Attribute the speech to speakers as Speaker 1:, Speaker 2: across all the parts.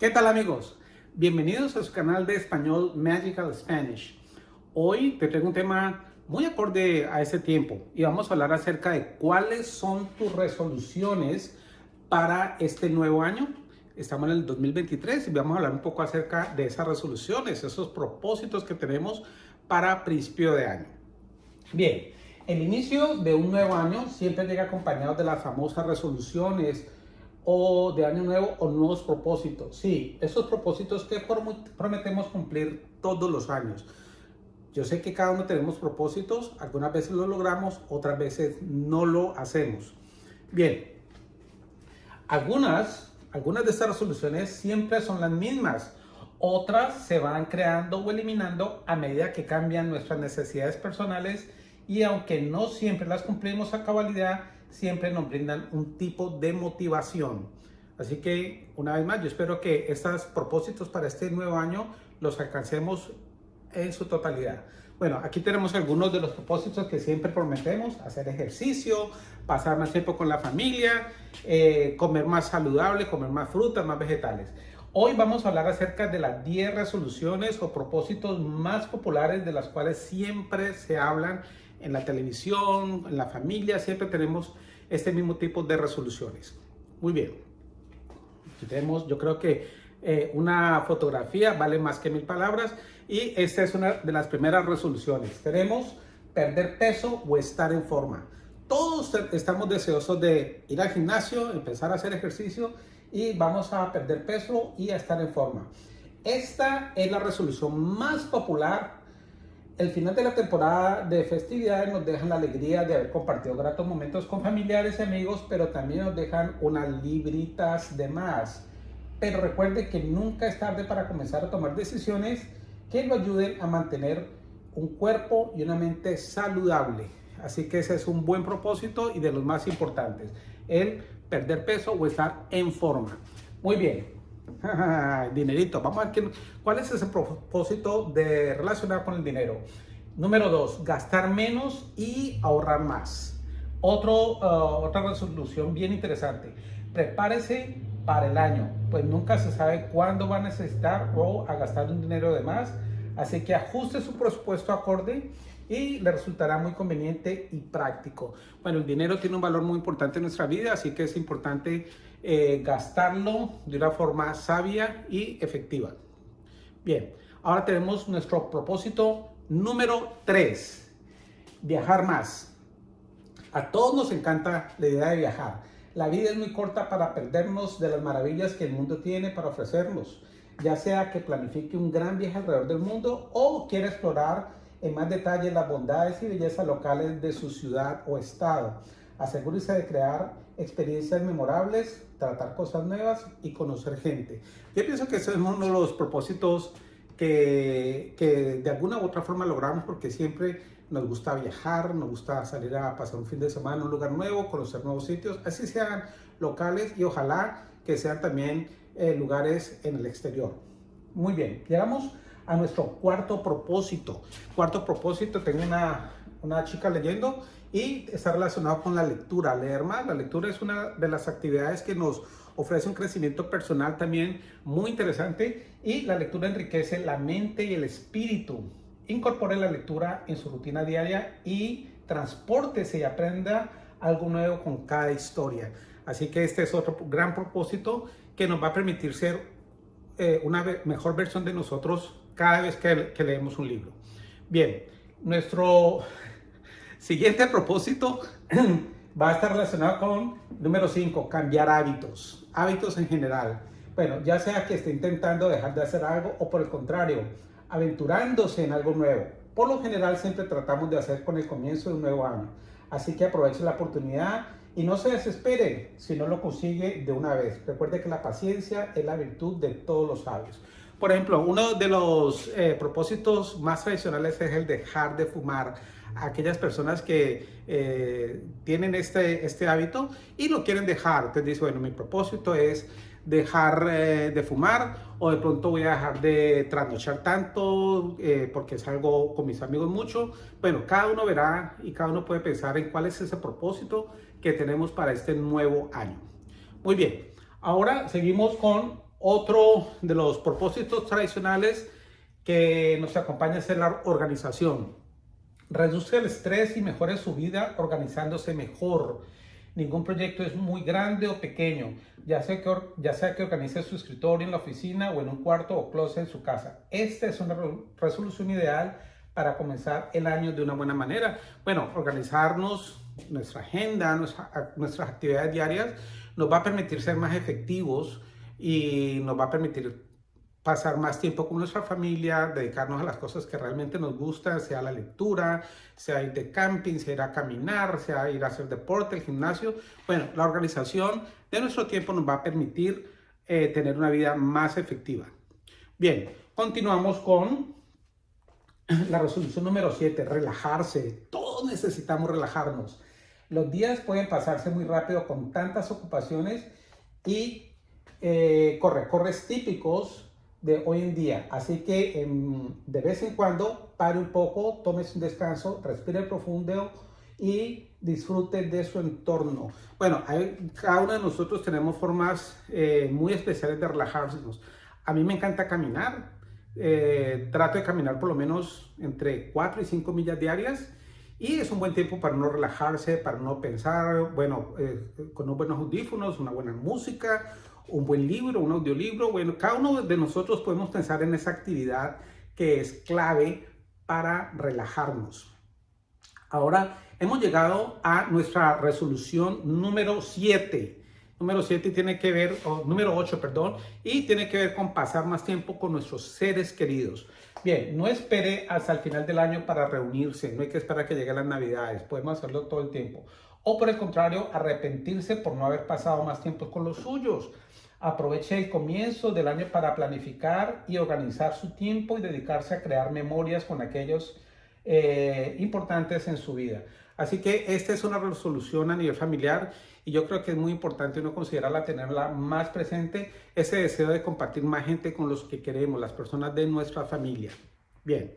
Speaker 1: ¿Qué tal amigos? Bienvenidos a su canal de español Magical Spanish. Hoy te traigo un tema muy acorde a ese tiempo y vamos a hablar acerca de cuáles son tus resoluciones para este nuevo año. Estamos en el 2023 y vamos a hablar un poco acerca de esas resoluciones, esos propósitos que tenemos para principio de año. Bien, el inicio de un nuevo año siempre llega acompañado de las famosas resoluciones o de año nuevo o nuevos propósitos. Sí, esos propósitos que prometemos cumplir todos los años. Yo sé que cada uno tenemos propósitos, algunas veces lo logramos, otras veces no lo hacemos. Bien, algunas, algunas de estas resoluciones siempre son las mismas. Otras se van creando o eliminando a medida que cambian nuestras necesidades personales y aunque no siempre las cumplimos a cabalidad, siempre nos brindan un tipo de motivación. Así que, una vez más, yo espero que estos propósitos para este nuevo año los alcancemos en su totalidad. Bueno, aquí tenemos algunos de los propósitos que siempre prometemos, hacer ejercicio, pasar más tiempo con la familia, eh, comer más saludable, comer más frutas, más vegetales. Hoy vamos a hablar acerca de las 10 resoluciones o propósitos más populares de las cuales siempre se hablan en la televisión, en la familia, siempre tenemos este mismo tipo de resoluciones. Muy bien. tenemos, yo creo que eh, una fotografía vale más que mil palabras y esta es una de las primeras resoluciones. Tenemos perder peso o estar en forma. Todos estamos deseosos de ir al gimnasio, empezar a hacer ejercicio y vamos a perder peso y a estar en forma. Esta es la resolución más popular el final de la temporada de festividades nos dejan la alegría de haber compartido gratos momentos con familiares y amigos, pero también nos dejan unas libritas de más. Pero recuerde que nunca es tarde para comenzar a tomar decisiones que lo ayuden a mantener un cuerpo y una mente saludable. Así que ese es un buen propósito y de los más importantes, el perder peso o estar en forma. Muy bien, dinerito. Vamos a ver cuál es ese propósito de relacionar con el dinero. Número dos, gastar menos y ahorrar más. Otro, uh, otra resolución bien interesante. Prepárese para el año, pues nunca se sabe cuándo va a necesitar o a gastar un dinero de más. Así que ajuste su presupuesto acorde y le resultará muy conveniente y práctico. Bueno, el dinero tiene un valor muy importante en nuestra vida, así que es importante eh, gastarlo de una forma sabia y efectiva. Bien, ahora tenemos nuestro propósito número 3, viajar más. A todos nos encanta la idea de viajar. La vida es muy corta para perdernos de las maravillas que el mundo tiene para ofrecernos, ya sea que planifique un gran viaje alrededor del mundo o quiera explorar en más detalle las bondades y bellezas locales de su ciudad o estado. Asegúrese de crear experiencias memorables, tratar cosas nuevas y conocer gente. Yo pienso que ese es uno de los propósitos que, que, de alguna u otra forma logramos porque siempre nos gusta viajar, nos gusta salir a pasar un fin de semana en un lugar nuevo, conocer nuevos sitios, así sean locales y ojalá que sean también eh, lugares en el exterior. Muy bien, llegamos a nuestro cuarto propósito. Cuarto propósito, tengo una, una chica leyendo y está relacionado con la lectura. Leer más, la lectura es una de las actividades que nos ofrece un crecimiento personal también muy interesante y la lectura enriquece la mente y el espíritu. Incorpore la lectura en su rutina diaria y transportese y aprenda algo nuevo con cada historia. Así que este es otro gran propósito que nos va a permitir ser eh, una mejor versión de nosotros cada vez que, leemos un libro. Bien, nuestro siguiente propósito va a estar relacionado con número 5, cambiar hábitos, hábitos en general. Bueno, ya sea que esté intentando dejar de hacer algo o por el contrario, aventurándose en algo nuevo. Por lo general siempre tratamos de hacer con el comienzo de un nuevo año. Así que aproveche la oportunidad y no se desespere si no lo consigue de una vez. Recuerde que la paciencia es la virtud de todos los sabios. Por ejemplo, uno de los eh, propósitos más tradicionales es el dejar de fumar. Aquellas personas que eh, tienen este, este hábito y lo quieren dejar. Entonces dice, bueno, mi propósito es dejar eh, de fumar o de pronto voy a dejar de trasnochar tanto porque salgo con mis amigos mucho. Bueno, cada uno verá y cada uno puede pensar en cuál es ese propósito que tenemos para este nuevo año. Muy bien, ahora seguimos con Otro de los propósitos tradicionales que nos acompaña es la organización. Reduce el estrés y mejore su vida organizándose mejor. Ningún proyecto es muy grande o pequeño, ya sea, que, ya sea que organice su escritorio en la oficina o en un cuarto o closet en su casa. Esta es una resolución ideal para comenzar el año de una buena manera. Bueno, organizarnos nuestra agenda, nuestras actividades diarias, nos va a permitir ser más efectivos y nos va a permitir pasar más tiempo con nuestra familia, dedicarnos a las cosas que realmente nos gustan, sea la lectura, sea ir de camping, sea ir a caminar, sea ir a hacer deporte, el gimnasio. Bueno, la organización de nuestro tiempo nos va a permitir eh, tener una vida más efectiva. Bien, continuamos con la resolución número 7, relajarse. Todos necesitamos relajarnos. Los días pueden pasarse muy rápido con tantas ocupaciones y eh, corre, corres típicos de hoy en día. Así que em, de vez en cuando pare un poco, tomes un descanso, respire profundo y disfrute de su entorno. Bueno, cada uno de nosotros tenemos formas eh, muy especiales de relajarnos. A mí me encanta caminar. Eh, trato de caminar por lo menos entre 4 y 5 millas diarias y es un buen tiempo para no relajarse, para no pensar, bueno, eh, con unos buenos audífonos, una buena música, un buen libro, un audiolibro. Bueno, cada uno de nosotros podemos pensar en esa actividad que es clave para relajarnos. Ahora hemos llegado a nuestra resolución número 7. Número 7 tiene que ver, número 8, perdón, y tiene que ver con pasar más tiempo con nuestros seres queridos. Bien, no espere hasta el final del año para reunirse, no hay que esperar que lleguen las navidades, podemos hacerlo todo el tiempo. O por el contrario, arrepentirse por no haber pasado más tiempo con los suyos. Aproveche el comienzo del año para planificar y organizar su tiempo y dedicarse a crear memorias con aquellos eh, importantes en su vida. Así que esta es una resolución a nivel familiar y yo creo que es muy importante uno considerarla, tenerla más presente, ese deseo de compartir más gente con los que queremos, las personas de nuestra familia. Bien,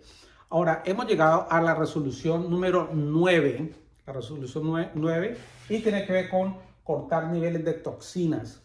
Speaker 1: ahora hemos llegado a la resolución número 9, la resolución 9, y tiene que ver con cortar niveles de toxinas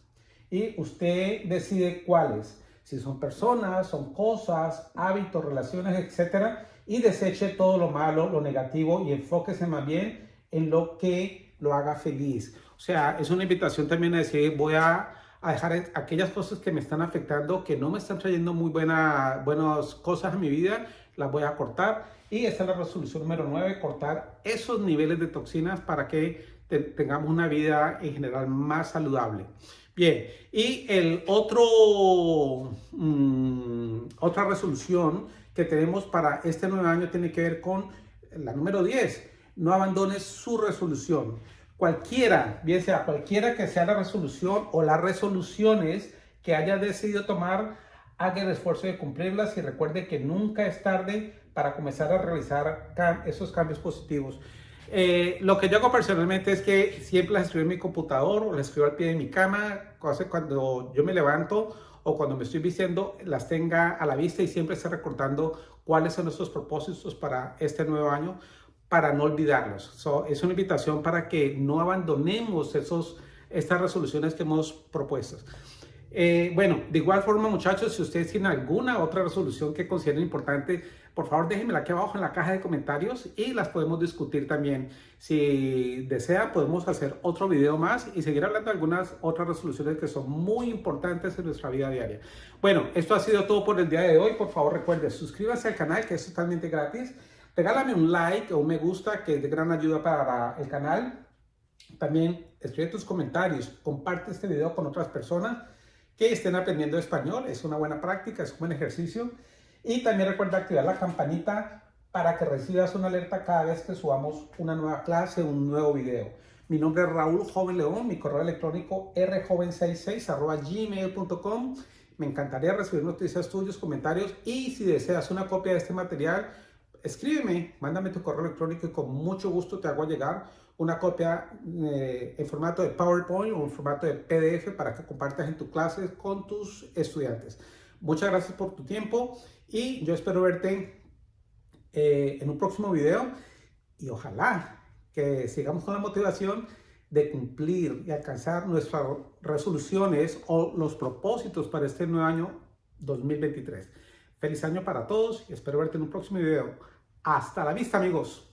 Speaker 1: y usted decide cuáles, si son personas, son cosas, hábitos, relaciones, etcétera, y deseche todo lo malo, lo negativo y enfóquese más bien en lo que lo haga feliz. O sea, es una invitación también a decir, voy a, dejar aquellas cosas que me están afectando, que no me están trayendo muy buena, buenas cosas a mi vida, las voy a cortar. Y esta es la resolución número 9, cortar esos niveles de toxinas para que tengamos una vida en general más saludable. Bien, y el otro, mm, otra resolución que tenemos para este nuevo año tiene que ver con la número 10. No abandones su resolución. Cualquiera, bien sea cualquiera que sea la resolución o las resoluciones que haya decidido tomar, haga el esfuerzo de cumplirlas y recuerde que nunca es tarde para comenzar a realizar esos cambios positivos. Eh, lo que yo hago personalmente es que siempre las escribo en mi computador o las escribo al pie de mi cama, cuando yo me levanto o cuando me estoy vistiendo, las tenga a la vista y siempre esté recordando cuáles son nuestros propósitos para este nuevo año para no olvidarlos. es una invitación para que no abandonemos esos, estas resoluciones que hemos propuesto. Eh, bueno, de igual forma, muchachos, si ustedes tienen alguna otra resolución que consideren importante, por favor déjenmela aquí abajo en la caja de comentarios y las podemos discutir también. Si desea, podemos hacer otro video más y seguir hablando de algunas otras resoluciones que son muy importantes en nuestra vida diaria. Bueno, esto ha sido todo por el día de hoy. Por favor, recuerde, suscríbase al canal que es totalmente gratis. Regálame un like o un me gusta que es de gran ayuda para el canal. También escribe tus comentarios, comparte este video con otras personas que estén aprendiendo español. Es una buena práctica, es un buen ejercicio. Y también recuerda activar la campanita para que recibas una alerta cada vez que subamos una nueva clase, un nuevo video. Mi nombre es Raúl Joven León, mi correo electrónico rjoven66 gmail.com. Me encantaría recibir noticias tuyos, comentarios y si deseas una copia de este material, escríbeme, mándame tu correo electrónico y con mucho gusto te hago llegar una copia eh, en formato de PowerPoint o en formato de PDF para que compartas en tu clase con tus estudiantes. Muchas gracias por tu tiempo y yo espero verte eh, en un próximo video y ojalá que sigamos con la motivación de cumplir y alcanzar nuestras resoluciones o los propósitos para este nuevo año 2023. Feliz año para todos y espero verte en un próximo video. Hasta la vista amigos.